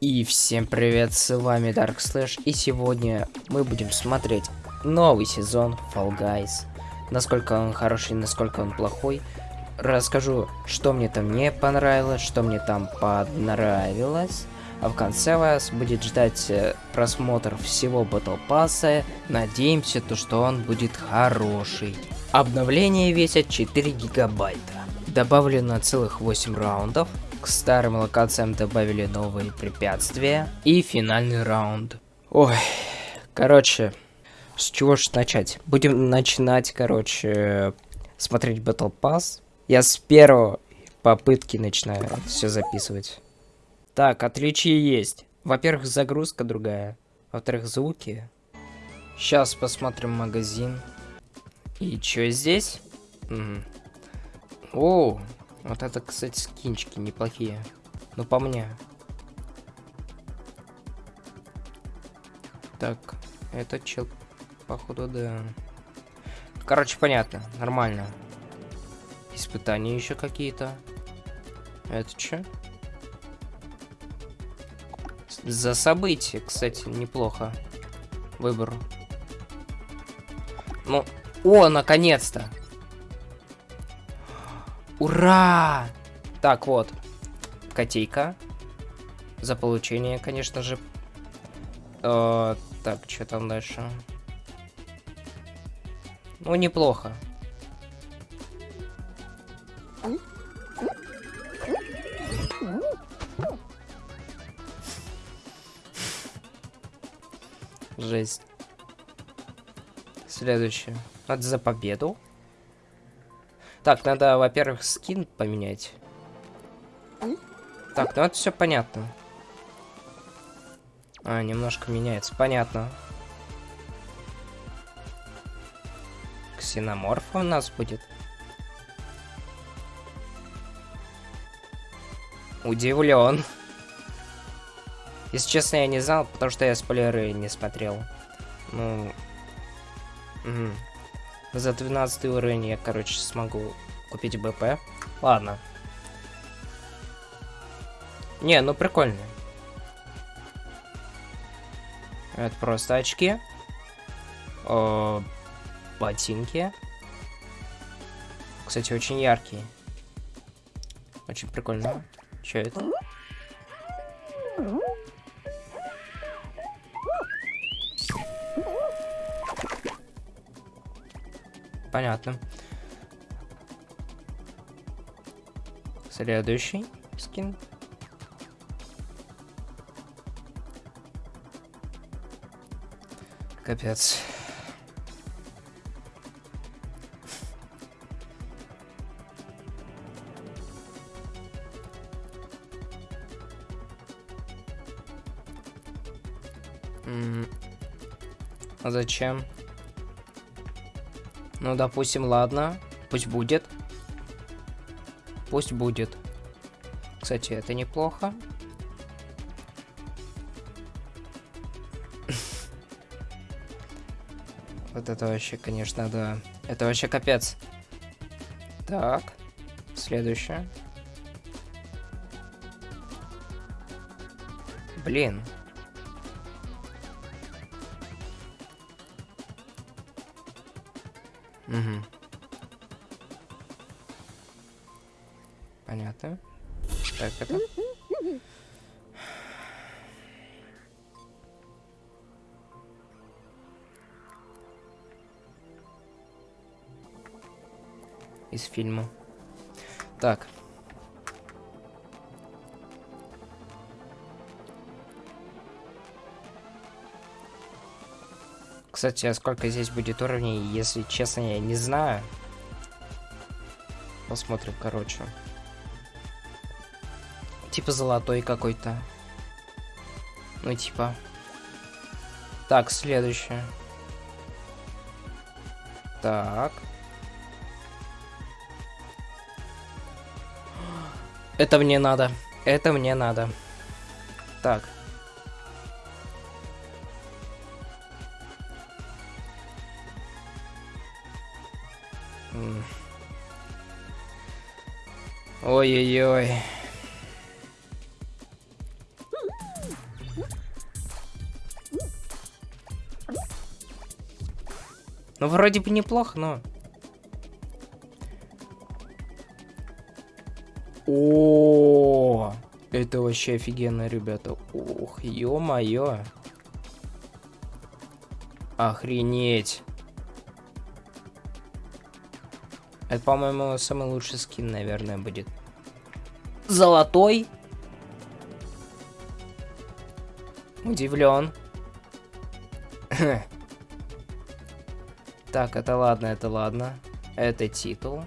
И всем привет, с вами Dark Slash, и сегодня мы будем смотреть новый сезон Fall Guys. Насколько он хороший, насколько он плохой. Расскажу, что мне там не понравилось, что мне там понравилось. А в конце вас будет ждать э, просмотр всего Battle Pass. Надеемся, то, что он будет хороший. Обновление весит 4 гигабайта. Добавлено целых 8 раундов. Старым локациям добавили новые препятствия. И финальный раунд. Ой, короче, с чего ж начать? Будем начинать, короче, смотреть Battle Pass. Я с первого попытки начинаю все записывать. Так, отличия есть. Во-первых, загрузка другая. Во-вторых, звуки. Сейчас посмотрим магазин. И что здесь? Угу. О, вот это, кстати, скинчики неплохие. Ну, по мне. Так, это чел, походу, да. Короче, понятно, нормально. Испытания еще какие-то. Это что? За события, кстати, неплохо. Выбор. Ну, о, наконец-то! Ура! Так, вот. Котейка. За получение, конечно же. Э, так, что там дальше? Ну, неплохо. Жесть. Следующее. Надо за победу. Так, надо, во-первых, скин поменять. Так, ну это все понятно. А, немножко меняется. Понятно. Ксеноморф у нас будет. Удивлен. Если честно, я не знал, потому что я спойлеры не смотрел. Ну... Угу. За 12 уровень я, короче, смогу купить БП. Ладно. Не, ну прикольно. Это просто очки. О, ботинки. Кстати, очень яркие. Очень прикольно. Что это? Понятно. Следующий скин. Капец. А зачем? Ну, допустим, ладно. Пусть будет. Пусть будет. Кстати, это неплохо. Вот это вообще, конечно, да. Это вообще капец. Так. Следующее. Блин. Угу. Понятно. Так, это... Из фильма. Так. Кстати, а сколько здесь будет уровней, если честно, я не знаю. Посмотрим, короче. Типа золотой какой-то. Ну, типа. Так, следующее. Так. Это мне надо. Это мне надо. Так. Ой-ой-ой. Ну, вроде бы неплохо, но... О, это вообще офигенно, ребята. Ух, ё-моё. Охренеть. Это, по-моему, самый лучший скин, наверное, будет. Золотой. Удивлен. так, это ладно, это ладно. Это титул.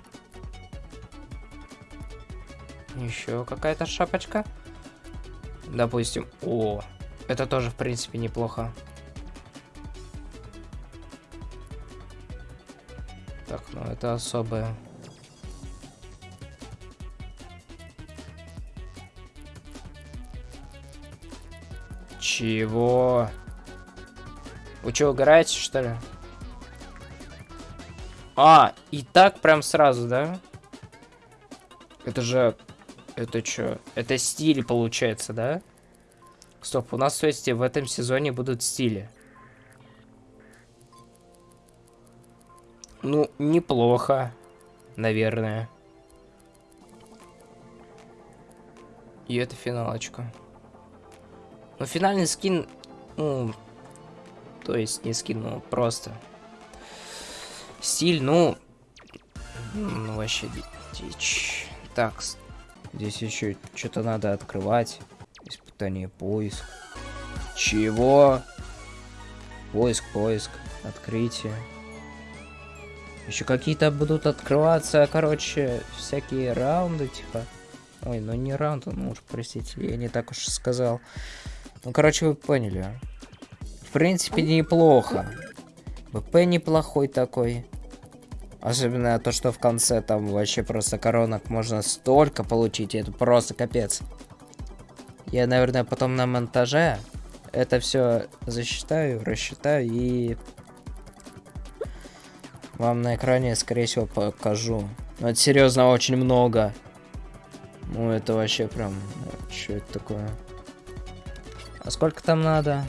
Еще какая-то шапочка. Допустим. О, это тоже, в принципе, неплохо. Так, ну это особое. Чего? Вы что, угораете, что ли? А, и так прям сразу, да? Это же это что? Это стиль получается, да? Стоп, у нас, то есть, в этом сезоне будут стили. Ну, неплохо, наверное. И это финалочка. Ну, финальный скин, ну, то есть не скин, ну, просто. Стиль, ну, ну вообще дичь. Так, Здесь еще что-то надо открывать. Испытание поиск. Чего? Поиск, поиск. Открытие. Еще какие-то будут открываться, короче, всякие раунды, типа. Ой, ну не раунды, ну уж простите, я не так уж сказал. Ну, короче, вы поняли. В принципе, неплохо. ВП неплохой такой. Особенно то, что в конце там вообще просто коронок можно столько получить, это просто капец. Я, наверное, потом на монтаже это все засчитаю, рассчитаю и вам на экране, скорее всего, покажу. Но это серьезно очень много. Ну, это вообще прям... Что это такое? А сколько там надо?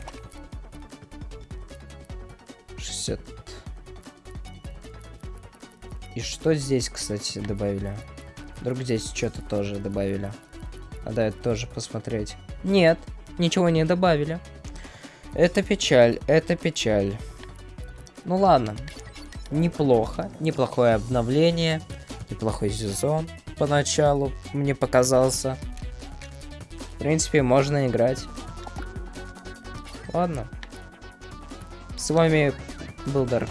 60 и что здесь, кстати, добавили? Вдруг здесь что-то тоже добавили. Надо это тоже посмотреть. Нет, ничего не добавили. Это печаль, это печаль. Ну ладно. Неплохо. Неплохое обновление. Неплохой сезон поначалу мне показался. В принципе, можно играть. Ладно. С вами был Dark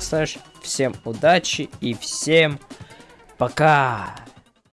Всем удачи и всем пока!